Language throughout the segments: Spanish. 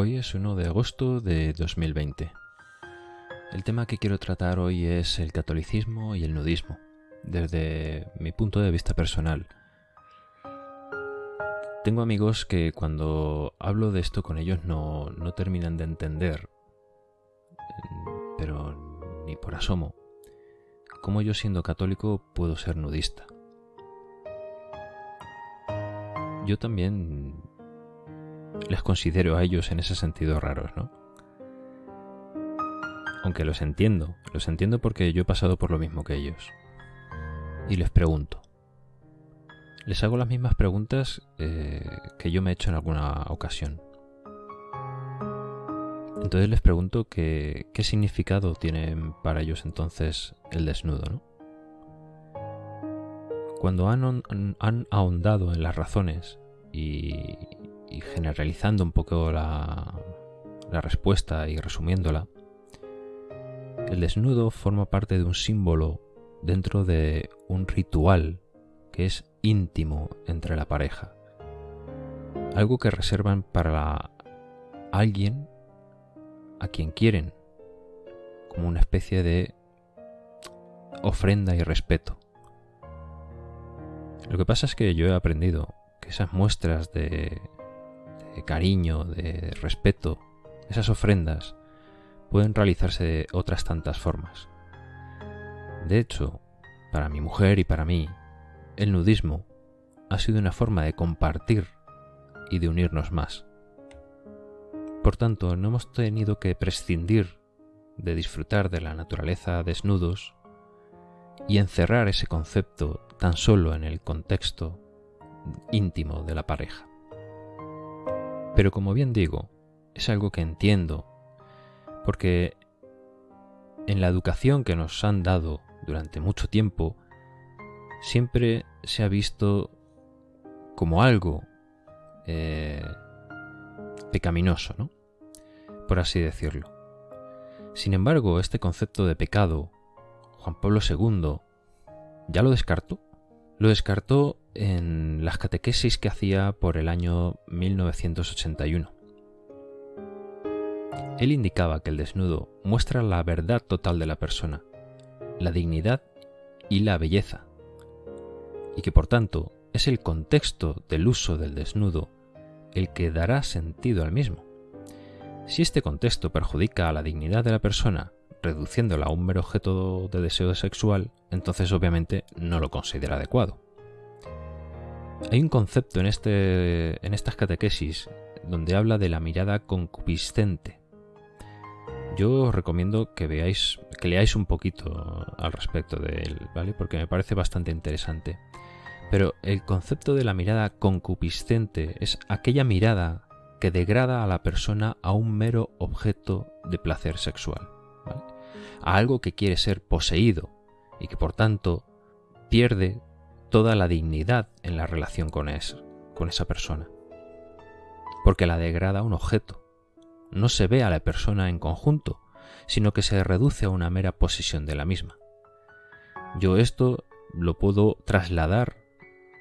Hoy es 1 de agosto de 2020. El tema que quiero tratar hoy es el catolicismo y el nudismo, desde mi punto de vista personal. Tengo amigos que cuando hablo de esto con ellos no, no terminan de entender, pero ni por asomo, cómo yo siendo católico puedo ser nudista. Yo también les considero a ellos en ese sentido raros, ¿no? Aunque los entiendo, los entiendo porque yo he pasado por lo mismo que ellos. Y les pregunto. Les hago las mismas preguntas eh, que yo me he hecho en alguna ocasión. Entonces les pregunto qué significado tiene para ellos entonces el desnudo, ¿no? Cuando han, han ahondado en las razones y, y generalizando un poco la, respuesta y resumiéndola, el desnudo forma parte de un símbolo dentro de un ritual que es íntimo entre la pareja. Algo que reservan para alguien a quien quieren, como una especie de ofrenda y respeto. Lo que pasa es que yo he aprendido que esas muestras de de cariño, de respeto, esas ofrendas pueden realizarse de otras tantas formas. De hecho, para mi mujer y para mí, el nudismo ha sido una forma de compartir y de unirnos más. Por tanto, no hemos tenido que prescindir de disfrutar de la naturaleza desnudos y encerrar ese concepto tan solo en el contexto íntimo de la pareja. Pero como bien digo, es algo que entiendo, porque en la educación que nos han dado durante mucho tiempo, siempre se ha visto como algo eh, pecaminoso, ¿no? Por así decirlo. Sin embargo, este concepto de pecado, Juan Pablo II ya lo descartó. Lo descartó en las catequesis que hacía por el año 1981. Él indicaba que el desnudo muestra la verdad total de la persona, la dignidad y la belleza, y que por tanto es el contexto del uso del desnudo el que dará sentido al mismo. Si este contexto perjudica a la dignidad de la persona, reduciéndola a un mero objeto de deseo sexual, entonces obviamente no lo considera adecuado. Hay un concepto en, este, en estas catequesis donde habla de la mirada concupiscente. Yo os recomiendo que veáis, que leáis un poquito al respecto de él, ¿vale? Porque me parece bastante interesante. Pero el concepto de la mirada concupiscente es aquella mirada que degrada a la persona a un mero objeto de placer sexual, a algo que quiere ser poseído y que por tanto pierde toda la dignidad en la relación con, con esa persona. Porque la degrada a un objeto. No se ve a la persona en conjunto, sino que se reduce a una mera posesión de la misma. Yo esto lo puedo trasladar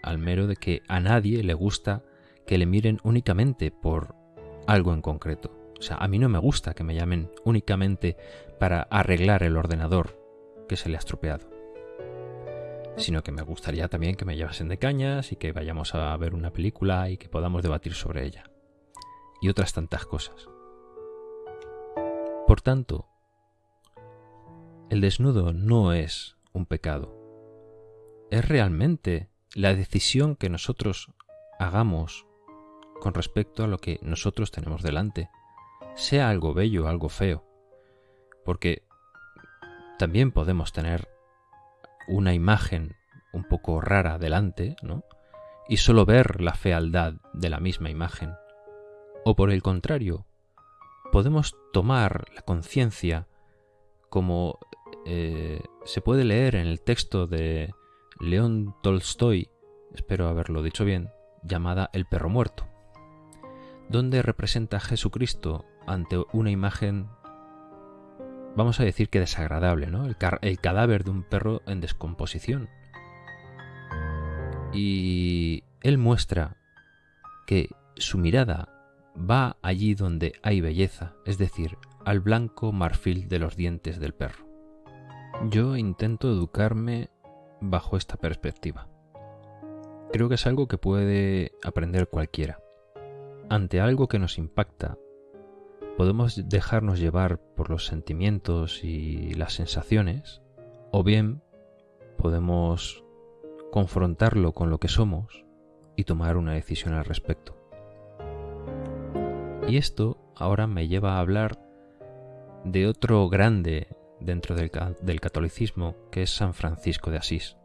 al mero de que a nadie le gusta que le miren únicamente por algo en concreto. O sea, a mí no me gusta que me llamen únicamente para arreglar el ordenador que se le ha estropeado sino que me gustaría también que me llevasen de cañas y que vayamos a ver una película y que podamos debatir sobre ella. Y otras tantas cosas. Por tanto, el desnudo no es un pecado. Es realmente la decisión que nosotros hagamos con respecto a lo que nosotros tenemos delante, sea algo bello algo feo. Porque también podemos tener una imagen un poco rara delante, ¿no? Y solo ver la fealdad de la misma imagen. O por el contrario, podemos tomar la conciencia como eh, se puede leer en el texto de León Tolstoy, espero haberlo dicho bien, llamada El perro muerto, donde representa a Jesucristo ante una imagen vamos a decir que desagradable, ¿no? El, el, cadáver de un perro en descomposición. Y él muestra que su mirada va allí donde hay belleza, es decir, al blanco marfil de los dientes del perro. Yo intento educarme bajo esta perspectiva. Creo que es algo que puede aprender cualquiera. Ante algo que nos impacta, podemos dejarnos llevar por los sentimientos y las sensaciones, o bien podemos confrontarlo con lo que somos y tomar una decisión al respecto. Y esto ahora me lleva a hablar de otro grande dentro del, catolicismo, que es San Francisco de Asís.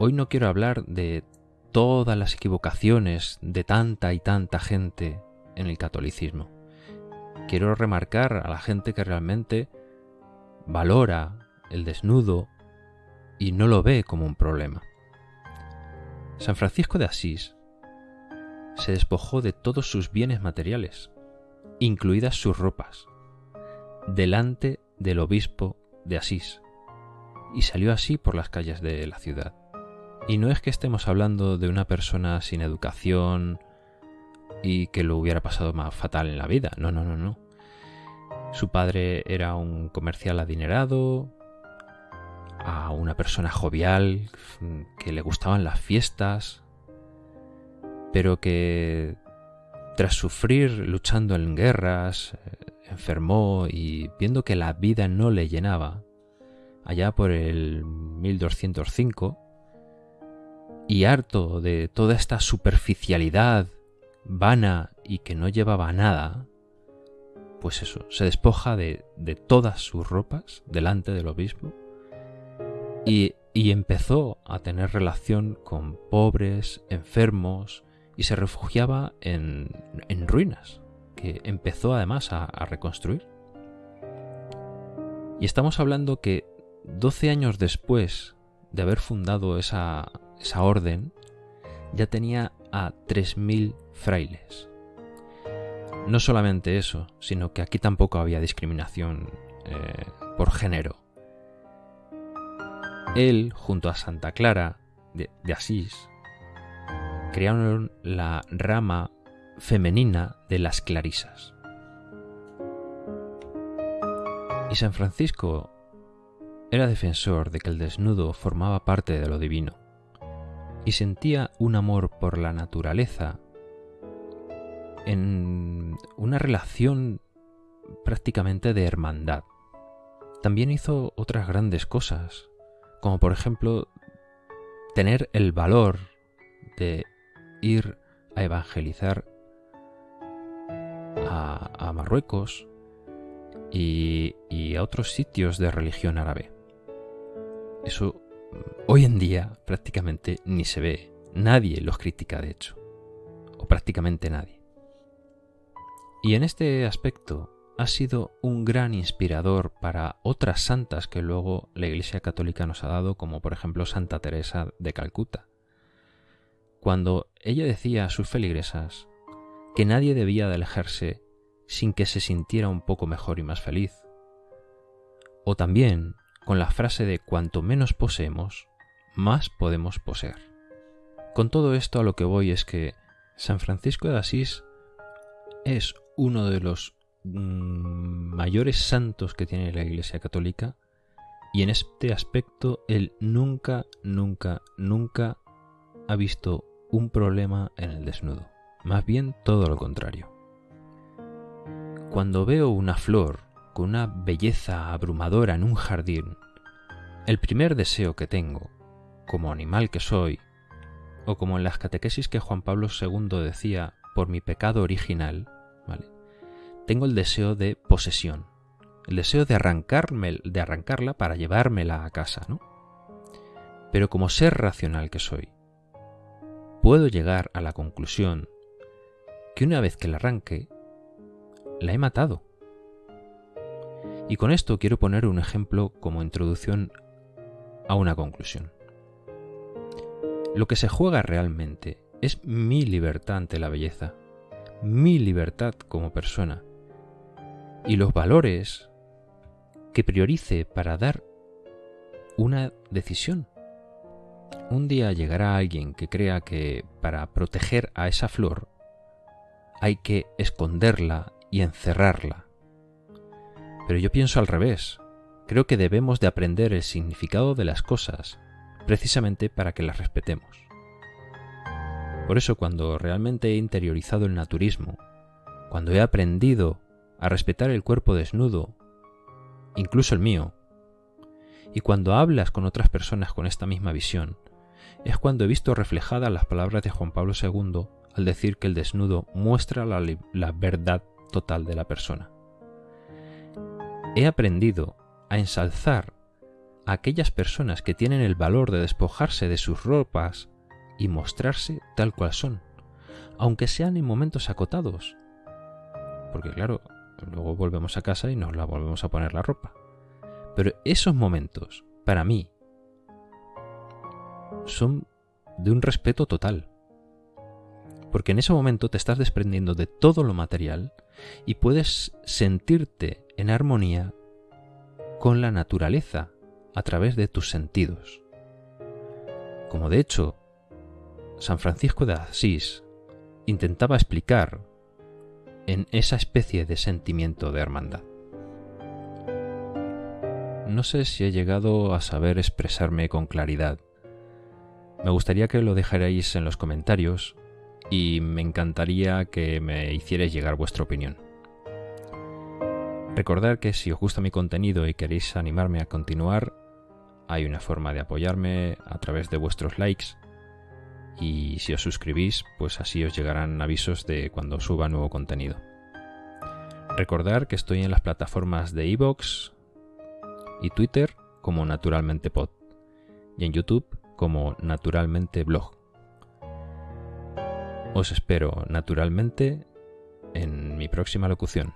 Hoy no quiero hablar de todas las equivocaciones de tanta y tanta gente en el catolicismo. Quiero remarcar a la gente que realmente valora el desnudo y no lo ve como un problema. San Francisco de Asís se despojó de todos sus bienes materiales, incluidas sus ropas, delante del obispo de Asís, y salió así por las calles de la ciudad. Y no es que estemos hablando de una persona sin educación y que lo hubiera pasado más fatal en la vida. No, no, no, no. Su padre era un comercial adinerado, a una persona jovial, que le gustaban las fiestas, pero que tras sufrir luchando en guerras, eh, enfermó y viendo que la vida no le llenaba, allá por el 1205, y harto de toda esta superficialidad vana y que no llevaba nada, pues eso, se despoja de, todas sus ropas delante del obispo y, y empezó a tener relación con pobres, enfermos, y se refugiaba en, en ruinas, que empezó además a, a reconstruir. Y estamos hablando que 12 años después de haber fundado esa, esa orden, ya tenía a 3.000 frailes. No solamente eso, sino que aquí tampoco había discriminación eh, por género. Él, junto a Santa Clara de, de Asís, crearon la rama femenina de las clarisas. Y San Francisco era defensor de que el desnudo formaba parte de lo divino y sentía un amor por la naturaleza en una relación prácticamente de hermandad. También hizo otras grandes cosas, como por ejemplo tener el valor de ir a evangelizar a, Marruecos y, y a otros sitios de religión árabe. Eso hoy en día prácticamente ni se ve. Nadie los critica, de hecho. O prácticamente nadie. Y en este aspecto ha sido un gran inspirador para otras santas que luego la Iglesia Católica nos ha dado, como por ejemplo Santa Teresa de Calcuta. Cuando ella decía a sus feligresas que nadie debía de alejarse sin que se sintiera un poco mejor y más feliz. O también con la frase de cuanto menos poseemos, más podemos poseer. Con todo esto a lo que voy es que San Francisco de Asís es uno de los mm, mayores santos que tiene la Iglesia Católica y en este aspecto él nunca, nunca, nunca ha visto un problema en el desnudo. Más bien todo lo contrario. Cuando veo una flor una belleza abrumadora en un jardín, el primer deseo que tengo, como animal que soy, o como en las catequesis que Juan Pablo II decía por mi pecado original, ¿vale? Tengo el deseo de posesión, el deseo de arrancarme, de arrancarla para llevármela a casa, ¿no? Pero como ser racional que soy, puedo llegar a la conclusión que una vez que la arranque, la he matado. Y con esto quiero poner un ejemplo como introducción a una conclusión. Lo que se juega realmente es mi libertad ante la belleza, mi libertad como persona y los valores que priorice para dar una decisión. Un día llegará alguien que crea que para proteger a esa flor hay que esconderla y encerrarla. Pero yo pienso al revés. Creo que debemos de aprender el significado de las cosas, precisamente para que las respetemos. Por eso cuando realmente he interiorizado el naturismo, cuando he aprendido a respetar el cuerpo desnudo, incluso el mío, y cuando hablas con otras personas con esta misma visión, es cuando he visto reflejadas las palabras de Juan Pablo II al decir que el desnudo muestra la, la verdad total de la persona. He aprendido a ensalzar a aquellas personas que tienen el valor de despojarse de sus ropas y mostrarse tal cual son, aunque sean en momentos acotados. Porque claro, luego volvemos a casa y nos la volvemos a poner la ropa. Pero esos momentos, para mí, son de un respeto total. Porque en ese momento te estás desprendiendo de todo lo material y puedes sentirte en armonía con la naturaleza a través de tus sentidos. Como de hecho San Francisco de Asís intentaba explicar en esa especie de sentimiento de hermandad. No sé si he llegado a saber expresarme con claridad. Me gustaría que lo dejarais en los comentarios y me encantaría que me hicierais llegar vuestra opinión. Recordad que si os gusta mi contenido y queréis animarme a continuar, hay una forma de apoyarme a través de vuestros likes y si os suscribís, pues así os llegarán avisos de cuando suba nuevo contenido. Recordar que estoy en las plataformas de iVoox y Twitter como Naturalmente Pod y en YouTube como Naturalmente Blog. Os espero naturalmente en mi próxima locución.